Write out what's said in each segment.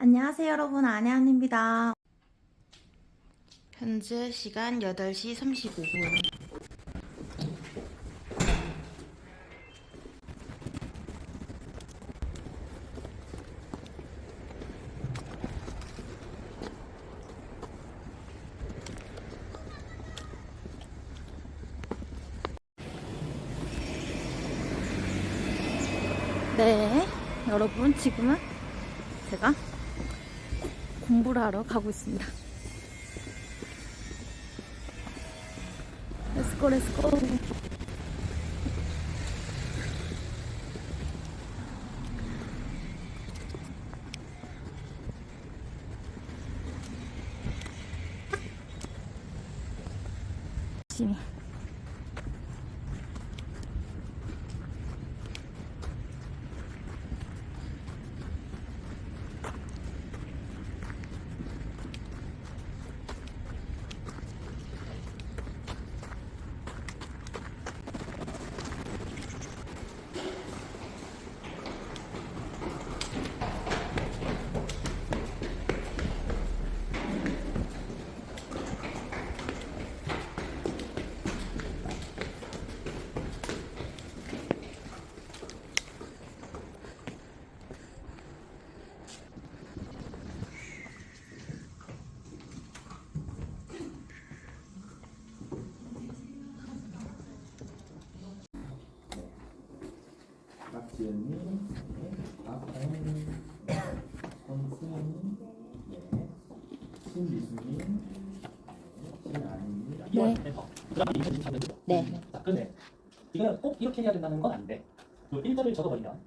안녕하세요 여러분 안혜안입니다. 현재 시간 8시 35분. 네 여러분 지금은 제가 공부를 하러 가고 있습니다. 렛츠고 렛츠고 박지연님, 네, 박다현님, 권수현님, 네, 신미수님, 네, 신아님입니다. 네. 2월 멤버. 그다음에 2023년도. 네. 자, 그런데 이거는 꼭 이렇게 해야 된다는 건 아닌데 요 일자를 적어버리면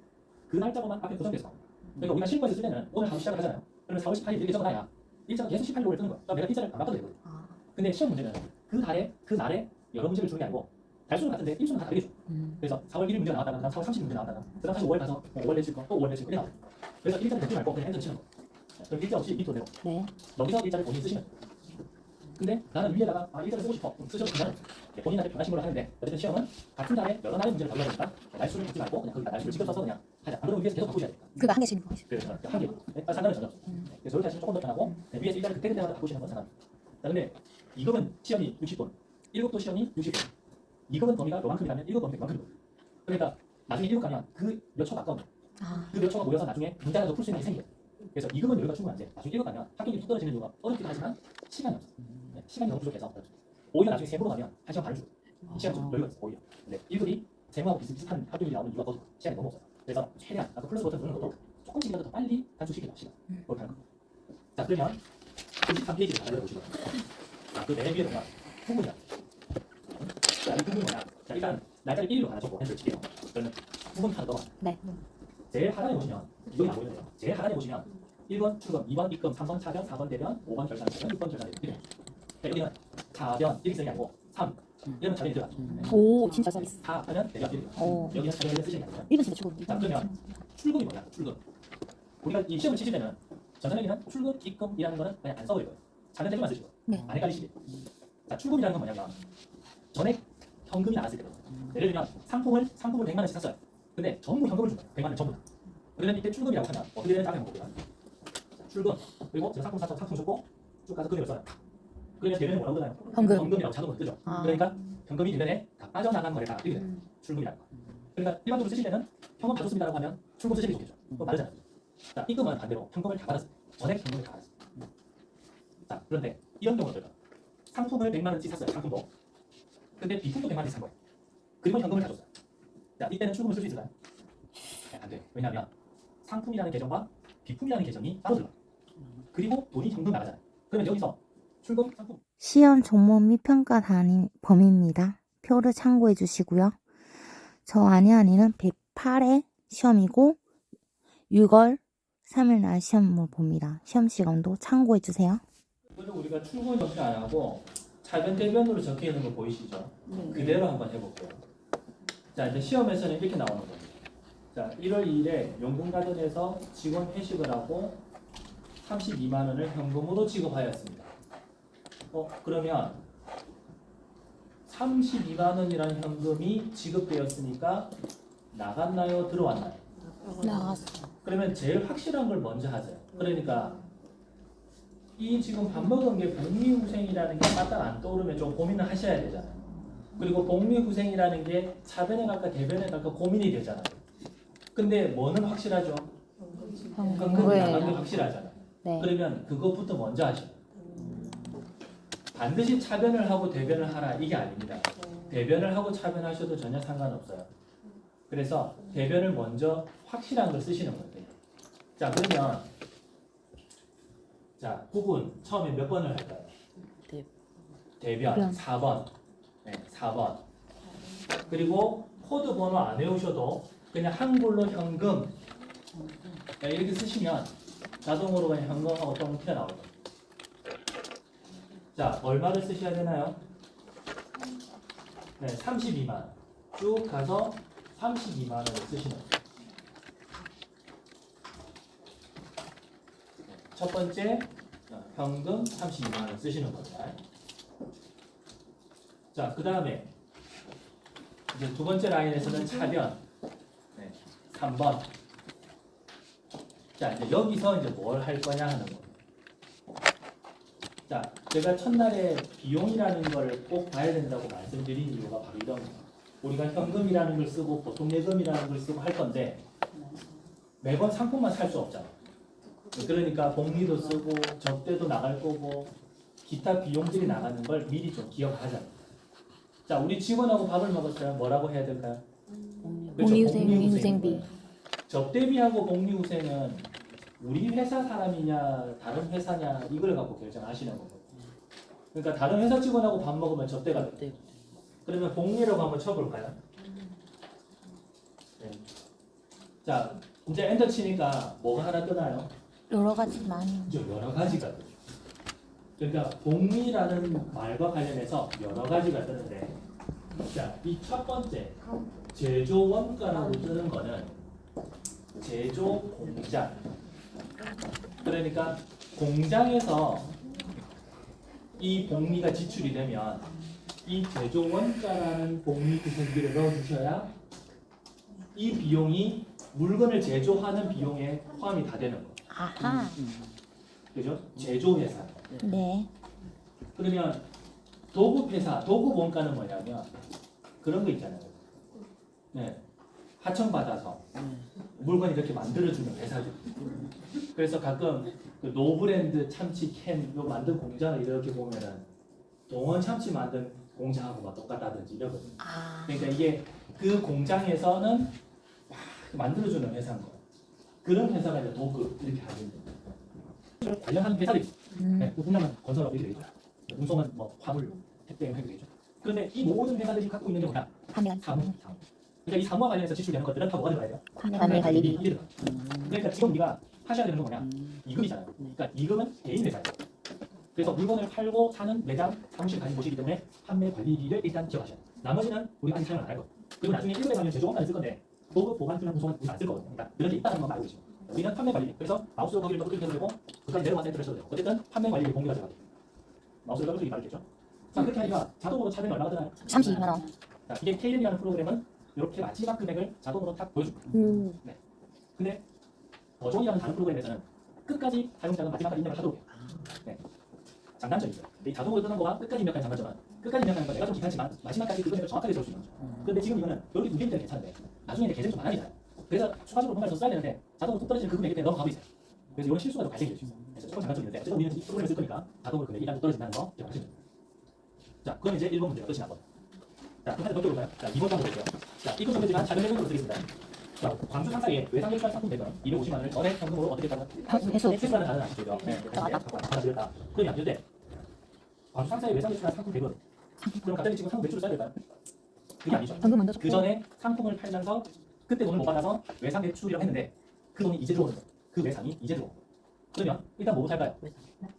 그 날짜로만 앞에 고정돼서. 그러니까 우리가 실무에서 쓸 때는 오늘 하루 시작을 하잖아요. 그러면 4월 18일 이렇게 적어놔야 일자가 계속 18일로 뜨는 거야. 그럼 내가 일자를 안 바꿔도 되거든. 아, 근데 시험 문제는 그 달에 그 날에 여러 문제를 주는 게 아니고 달수는 같은데 일수는 다 다르게 줘. 음. 그래서 4월 1일 문제 나왔다가 그다음 4월 30일 문제 나왔다가 그 다음 다시 5월 가서 뭐 5월 내실 거, 또 5월 내실 거 이렇게 나와요. 그래서 일자를 대지 말고 그냥 핸들 치는 거. 그럼 일자 없이 밑으로 내고 네. 여기서 일자를 본인이 쓰시면. 근데 나는 위에다가 아 일자를 쓰고 싶어. 쓰셔도 괜찮아요. 네, 본인한테 변하신 걸로 하는데 어쨌든 시험은 같은 달에 여러 날의 문제를 다루다 보니까 날수를 듣지 말고 그냥 거기다 날수를 직접 써서 그냥 하자. 안 그러면 위에서 계속 바꾸셔야 돼요. 그거 한 개씩 거 그래서 한 개. 네, 아, 상관은 전혀 없어요. 네, 그래서 하시면 조금 더 편하고 네, 위에서 일자를 그때 그때마다 바꾸시는 건. 자, 근데 이급은 시험이 60분, 1급도 시험이 60분. 2급은 범위가 요만큼이라면 1급 범위가 요만큼이거든. 그러니까 나중에 1급 가면 그 몇 초 가까운 아, 그몇 초가 모여서 나중에 문제라도 풀 수 있는 게 생겨요. 그래서 2급은 여유가 충분한데 나중에 1급 가면 합격이 뚝 떨어지는 이유가 어렵기도 하지만 시간이 없어. 네, 시간이 너무 부족해서 오히려 나중에 세무로 가면 한 시간 반을 주고 시간이 좀 여유가 있어 오히려. 근데 1급이 세무하고 비슷비슷한 합격이 나오는 이유가 더 시간이 너무 없어요. 그래서 최대한 아까 플러스 버튼 누르는 것도 조금씩이라도 더 빨리 단축시키자 시간. 음. 그렇게 하는 거. 자 그러면 93페이지를 다 열어보시고요. 자, 그 맨 위에 보면 후문이야. 자, 이 후문이 뭐냐? 자, 일단 날짜를 1일로 하나 적고 핸들 칠게요. 그러면 후문 하나 넣어. 네. 제일 하단에 보시면 이거 안 보이네요. 제일 하단에 보시면 1번 출금, 2번 입금, 3번 차변, 4번 대변, 5번 결산 대변, 6번 결산 대변 이렇게. 자, 여기는 차변 이렇게 쓰는 게 아니고 3 이러면 차변이 들어가죠. 네. 오 진짜 서비스. 4 하면 대변 이렇게. 오. 여기는 차변을 쓰시는 게 아니라. 이건 진짜 최고. 자 그러면 출금이 뭐냐? 출금. 우리가 이 시험을 치실 때는 전산에는 출금, 입금이라는 거는 그냥 안 써버릴 거예요. 차변 대변만 쓰시고 네. 안 헷갈리시게. 자 출금이라는 건 뭐냐면 전액 현금이 나왔을 때거든요. 예를 들면 상품을 상품을 100만 원씩 샀어요. 근데 전부 현금을 준 거예요. 100만 원 전부 다. 그러면 이때 출금이라고 하면 어떻게 되는지 한번 볼게요. 자, 출금 그리고 제가 상품 샀죠. 상품 줬고 쭉 가서 금액을 써요. 그러면 대변에 뭐라고 뜨나요? 현금. 현금이라고 자동으로 뜨죠. 아. 그러니까 현금이 대변에 다 빠져나간 거래다 이렇게 돼요. 음. 출금이라는 거. 그러니까 일반적으로 쓰실 때는 현금 다 줬습니다라고 하면 출금 쓰시는 게 좋겠죠. 그거 다르잖아요. 자, 입금은 반대로 현금을 다 받았어요. 전액 현금을 다 받았어요. 자, 그런데 이런 경우는 어떨까? 상품을 100만 원치 샀어요. 상품도. 근데 비품도 100만 원치 산 거예요. 그리고 현금을 다 줬어요. 자, 이때는 출금을 쓸 수 있을까요? 네, 안 돼요. 왜냐하면 상품이라는 계정과 비품이라는 계정이 따로 들어요. 그리고 돈이 현금 나가잖아요. 그러면 여기서 출금 상품 시험 종목 및 평가 단위 범위입니다. 표를 참고해 주시고요. 저 안혜안이는 108회 시험이고 6월 3일 날 시험을 봅니다. 시험 시간도 참고해 주세요. 우리가 출근 정리 안 하고 차변 대변으로 적혀 있는 거 보이시죠? 그대로 한번 해볼게요. 자 이제 시험에서는 이렇게 나오는 겁니다. 자 1월 2일에 용궁가든에서 직원 회식을 하고 32만 원을 현금으로 지급하였습니다. 어 그러면 32만 원이라는 현금이 지급되었으니까 나갔나요? 들어왔나요? 나갔어. 그러면 제일 확실한 걸 먼저 하세요. 그러니까 이 지금 밥 먹은 게 복리후생이라는 게 딱딱 안 떠오르면 좀 고민을 하셔야 되잖아요. 그리고 복리후생이라는 게 차변에 갈까 대변에 갈까 고민이 되잖아요. 근데 뭐는 확실하죠? 현금이 나간 게. 확실하잖아요. 네. 그러면 그것부터 먼저 하셔. 반드시 차변을 하고 대변을 하라 이게 아닙니다. 대변을 하고 차변하셔도 전혀 상관없어요. 그래서 대변을 먼저 확실한 걸 쓰시는 거예요. 자 그러면 자 구분 처음에 몇 번을 할까요? 대- 대변 대변. 4번. 네, 4번. 그리고 코드 번호 안 외우셔도 그냥 한글로 현금 네, 이렇게 쓰시면 자동으로 그냥 현금하고 똥 튀어나오죠. 자, 얼마를 쓰셔야 되나요? 네, 32만. 쭉 가서 32만 원을 쓰시는 거예요. 첫 번째 어, 현금 32만 원 쓰시는 겁니다. 자, 그 다음에 이제 두 번째 라인에서는 차변 네, 3번. 자, 이제 여기서 이제 뭘 할 거냐 하는 거. 자, 제가 첫날에 비용이라는 걸 꼭 봐야 된다고 말씀드린 이유가 바로 이런 거예요. 우리가 현금이라는 걸 쓰고 보통 예금이라는 걸 쓰고 할 건데 매번 상품만 살 수 없잖아. 그러니까 복리도 쓰고 접대도 나갈 거고 기타 비용들이 나가는 걸 미리 좀 기억하자. 자, 우리 직원하고 밥을 먹었어요. 뭐라고 해야 될까요? 그렇죠, 복리후생, 복리후생인 후생비. 거예요. 접대비하고 복리후생은 우리 회사 사람이냐 다른 회사냐 이걸 갖고 결정하시는 거거든요. 그러니까 다른 회사 직원하고 밥 먹으면 접대가 돼. 네. 그러면 복리라고 한번 쳐볼까요? 네. 자, 이제 엔터 치니까 뭐가 하나 뜨나요? 여러 가지 많이. 여러 가지가 뜨죠. 그러니까 복리라는 말과 관련해서 여러 가지가 뜨는데 자, 이 첫 번째 제조 원가라고 뜨는 거는 제조 공장 그러니까 공장에서 이 복리가 지출이 되면 이 제조 원가라는 복리 구성비를 넣어주셔야 이 비용이 물건을 제조하는 비용에 포함이 다 되는 거예요. 아하. 그죠? 제조회사. 네. 그러면 도급회사, 도급 원가는 뭐냐면 그런 거 있잖아요. 네. 하청받아서 물건 이렇게 만들어주는 회사들. 그래서 가끔 그 노브랜드 참치 캔 요 만든 공장을 이렇게 보면은 동원 참치 만든 공장하고 막 똑같다든지 이러거든요. 아. 그러니까 이게 그 공장에서는 막 만들어주는 회사인 거예요. 그런 회사가 이제 도급 이렇게 하는 거예요. 관련한 회사들이 음. 네, 분양은 건설업이 되겠죠. 운송은 뭐 화물, 택배 이렇게 되겠죠. 그런데 이 모든 회사들이 갖고 있는 게 뭐냐? 사무. 사무. 그러니까 이 사무와 관련해서 지출되는 것들은 다 뭐가 들어가야 돼요? 판매 관리비. 그러니까 지금 우리가 하셔야 되는 건 뭐냐? 이금이잖아요. 그러니까 이금은 개인 회사예요. 그래서 물건을 팔고 사는 매장, 사무실 가진 곳이기 때문에 판매 관리비를 일단 기억하셔야 돼요. 나머지는 우리가 아직 사용을 안할 거예요. 그리고 나중에 1급에 가면 제조업만 쓸 건데 보급, 보관, 수량, 운송은 우리가 안쓸 거거든요. 그러니까 그런 게 있다는 것만 알고 계시고 우리는 판매 관리비. 그래서 마우스 거기를 더 클릭해도 되고 그까지 내려가서 엔터를 써도 되고 어쨌든 판매 관리비 공개가 들어가요. 마우스를 더블 클릭이 낫겠죠. 자 그렇게 하니까 자동으로 차변이 얼마가 드나요? 32만 원. 자, 이게 KcLep이라는 프로그램은 이렇게 마지막 금액을 자동으로 딱 보여줍니다. 음. 근데 더존이라는 다른 프로그램에서는 끝까지 사용자가 마지막까지 입력을 하도록 해요. 네. 장단점이 있어요. 근데 이 자동으로 뜨는 거와 끝까지 입력하는 장단점은 끝까지 입력하는 건 내가 좀 귀찮지만 마지막까지 그 금액을 정확하게 있는 거죠. 근데 지금 이거는 이렇게 두 개일 때는 괜찮은데 나중에 이제 계산이 좀 많아지잖아요. 그래서 추가적으로 뭔가를 더 써야 되는데 자동으로 뚝 떨어지는 그 금액에 대해 넘어가고 있어요. 그래서 이런 실수가 좀 발생될 수 있어요. 그래서 조금 장단점이 있는데 어쨌든 우리는 이 프로그램을 쓸 거니까 자동으로 금액이 일단 좀 떨어진다는 거 기억하시면 됩니다. 자, 그럼 이제 1번 문제가 끝이 나고 자, 그럼 하나 더 볼까요? 자, 2번 한번 볼게요. 자, 이건 정도지만 작은 내용으로 쓰겠습니다. 자, 광주 상사에 외상 대출한 상품 대금 250만 원을 전액 현금으로 어떻게 했다고? 회수. 회수라는 단어는 아시죠? 네, 받아들였다. 그러면 안 되는데 광주 상사에 외상 대출한 상품 대금 그럼 갑자기 지금 상품 매출을 써야 될까요? 그게 아니죠. 현금 먼저 그 전에 상품을 팔면서 그때 돈을 못 받아서 외상 대출이라고 했는데 그 돈이 이제 들어오는 거예요. 그 외상이 이제 들어오고 그러면 일단 뭐부터 할까요?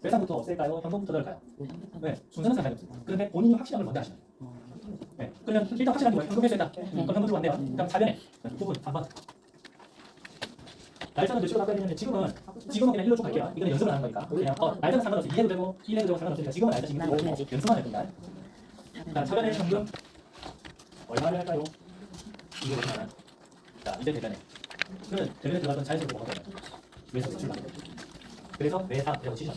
외상부터 없앨까요? 현금부터 넣을까요? 네, 순서는 상관없습니다. 그런데 본인이 확실한 걸 먼저 하시면 돼요. 네, 그러면 일단 확실한 게 뭐예요? 현금 회수했다. 그럼 현금 들어왔네요. 그럼 차변에 부분 3번. 날짜는 몇 시로 바꿔야 되냐면 지금은 지금은 그냥 일로 쭉 갈게요. 이거는 연습을 하는 거니까. 그냥 어, 날짜는 상관없이 2해도 되고 1해도 되고 상관없으니까 지금은 날짜 지금 들어오고 연습만 할 겁니다. 자, 차변에 현금 얼마를 할까요? 250만 원. 자, 이제 대변에 그러면 전에 들어갔던 자연스럽게 뭐가 되나요? 외상 매출만 그래서 외상 이라고 치죠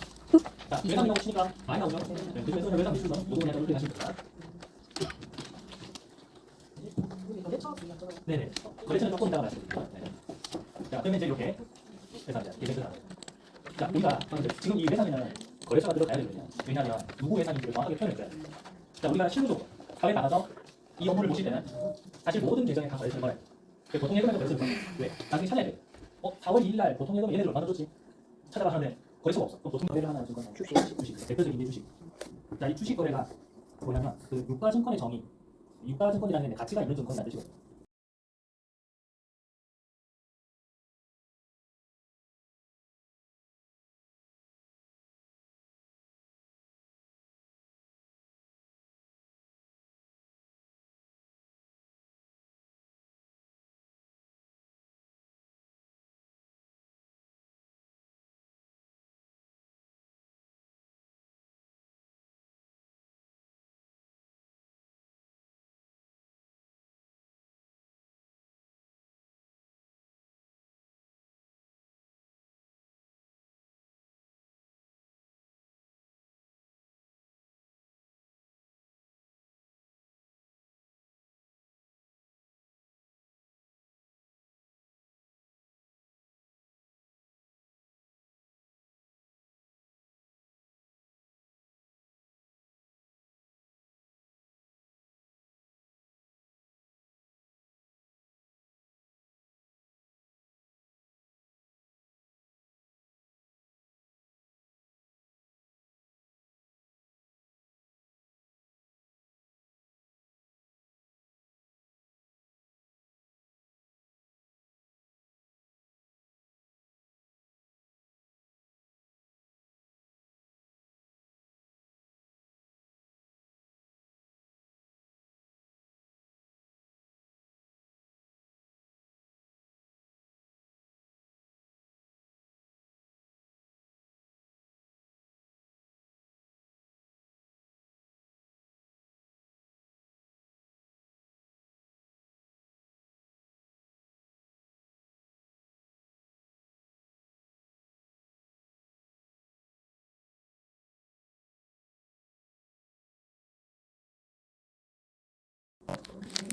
자 외상이라고 치니까 많이 나오죠? 네, 그래서 외상 매출은 모든 약간 이렇게 하시면 됩니다. 네네. 거래처는 조금 이따가 말씀드릴게요. 네네. 자 그러면 이제 이렇게 회사입니다. 이게 회사 자 우리가 지금 이 회사는 거래처가 들어가야 되거든요. 왜냐하면 누구 회사인지를 정확하게 표현해줘야 돼요 자 우리가 실무적으로 사회 나가서 이 업무를 보실 때는 사실 모든 계정에 다 거래처를 걸어요. 그 보통 예금에도 거래처를 걸어요. 왜? 나중에 찾아야 돼요. 어? 4월 2일 날 보통 예금 얘네들 얼마나 줬지? 찾아봤는데 거래처가 없어. 그럼 보통 거래를 하나 준 거는 주식. 주식 대표적인 게 주식. 자 이 주식 거래가 뭐냐면 그 유가증권의 정의 유가증권이라는 게 가치가 있는 증권이라는 뜻이거든요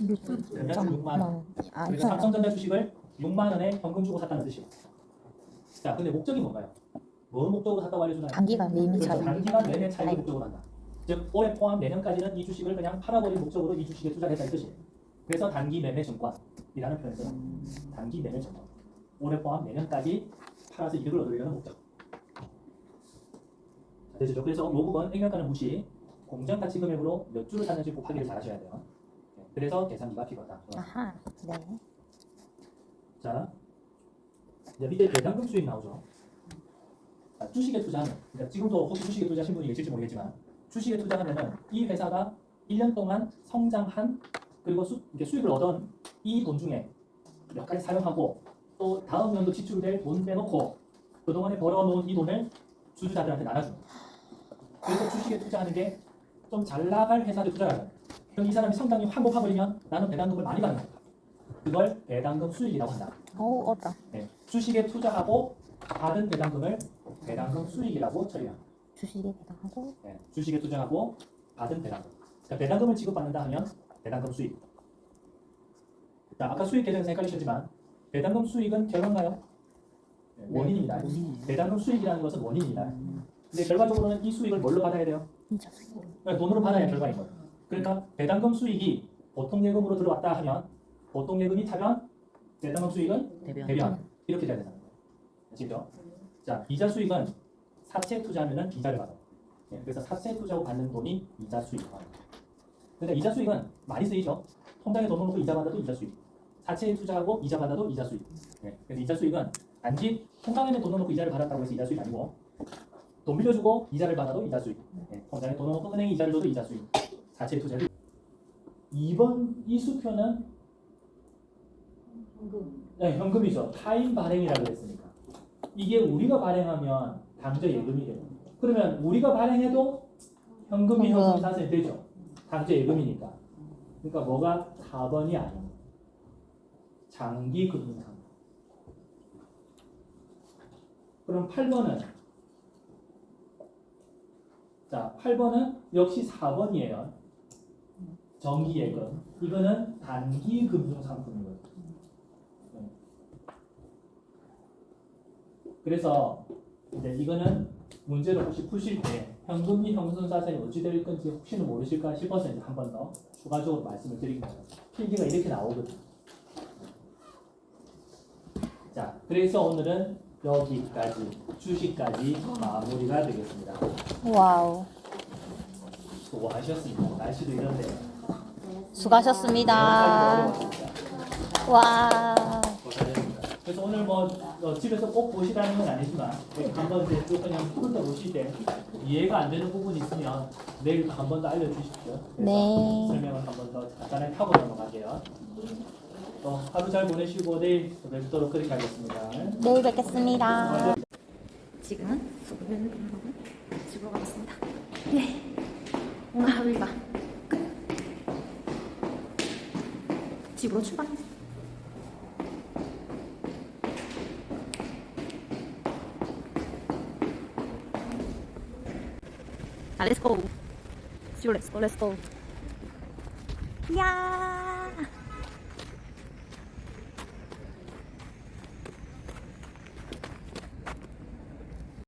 그러면 6만 원 아, 그래서 삼성전자 주식을 6만 원에 현금 주고 샀다는 뜻이에요. 자, 근데 목적이 뭔가요? 뭘 목적으로 샀다고 알려주나요? 단기간 매매 그래서 차익. 단기간 매매 차익을. 목적으로 한다. 즉 올해 포함 내년까지는 이 주식을 그냥 팔아버릴 목적으로 이 주식에 투자를 했다는 뜻이에요. 그래서 단기 매매 증권이라는 표현을 써요. 단기 매매 증권. 올해 포함 내년까지 팔아서 이득을 얻으려는 목적. 자, 되시죠? 그래서 이 부분 액면가는 무시. 공정 가치 금액으로 몇 주를 샀는지 곱하기를 잘 하셔야 돼요. 네, 그래서 계산기가 필요하다. 아하, 네. 자, 이제 밑에 배당금 수익 나오죠. 자, 주식에 투자하면, 그러니까 지금도 혹시 주식에 투자하신 분이 계실지 모르겠지만, 주식에 투자하면은 이 회사가 1년 동안 성장한 그리고 수, 수익을 얻은 이 돈 중에 몇 가지 사용하고 또 다음 연도 지출될 돈 빼놓고 그동안에 벌어놓은 이 돈을 주주자들한테 나눠주는. 그래서 주식에 투자하는 게 좀 잘 나갈 회사들 투자하는 그럼 이 사람이 확 높아버리면 나는 배당금을 많이 받는 거야. 그걸 배당금 수익이라고 한다. 어우, 어다. 네, 주식에 투자하고 받은 배당금을 배당금 수익이라고 처리합니다. 주식에 배당하고. 네, 주식에 투자하고 받은 배당금. 그러니까 배당금을 지급받는다 하면 배당금 수익. 자, 아까 수익 계산에서 헷갈리셨지만 배당금 수익은 결과인가요? 네, 원인입니다. 배당금 수익이라는 것은 원인입니다. 근데 결과적으로는 이 수익을 뭘로 받아야 돼요? 그러니까 돈으로 받아야 결과인 거예요. 그러니까 배당금 수익이 보통 예금으로 들어왔다 하면 보통 예금이 차면 배당금 수익은 대변. 대변 이렇게 돼야 된다는 거예요. 아시죠? 자 이자 수익은 사채 투자하면은 이자를 받아. 예, 그래서 사채 투자고 받는 돈이 이자 수익. 근데 이자 수익은 많이 쓰이죠. 통장에 돈 넣고 이자 받아도 이자 수익. 사채에 투자하고 이자 받아도 이자 수익. 예, 그래서 이자 수익은 단지 통장에 돈 넣고 이자를 받았다고 해서 이자 수익 아니고 돈 빌려주고 이자를 받아도 이자 수익. 예, 통장에 돈 넣고 은행에 이자를 줘도 이자 수익. 사채 투자를 2번 이 수표는 네, 현금이죠. 타임 발행이라고 했으니까. 이게 우리가 발행하면 당좌 예금이 돼요. 그러면 우리가 발행해도 현금이 현금. 현금 되죠. 당좌 예금이니까. 그러니까 뭐가 4번이 아니에요. 장기 금융상. 그럼 8번은 자, 8번은 역시 4번이에요. 정기 예금. 이거는 단기 금융 상품이거든요. 네. 그래서 이제 이거는 문제를 혹시 푸실 때 현금및현금성자산이 어찌 될 건지 혹시는 모르실까 싶어서 이제 한 번 더 추가적으로 말씀을 드립니다. 필기가 이렇게 나오거든요. 자, 그래서 오늘은 여기까지 주식까지 마무리가 되겠습니다. Wow. 수고하셨습니다. 날씨도 이런데 수고하셨습니다. 와. 그래서 오늘 뭐 어, 집에서 꼭 보시라는 건 아니지만 한번 이제 또 그냥 훑어 보실 때 이해가 안 되는 부분이 있으면 내일 한 번 더 알려주십시오. 네. 설명을 한 번 더 간단하게 하고 넘어가게요. 또 하루 잘 보내시고 내일 뵙도록 그렇게 하겠습니다. 내일 뵙겠습니다. 지금은 수고를 하고 집으로 가겠습니다. 예. 오늘 하루 일과 끝. 집으로 출발. 자, 렛츠고. 집으로 렛츠고, 렛츠고. 야.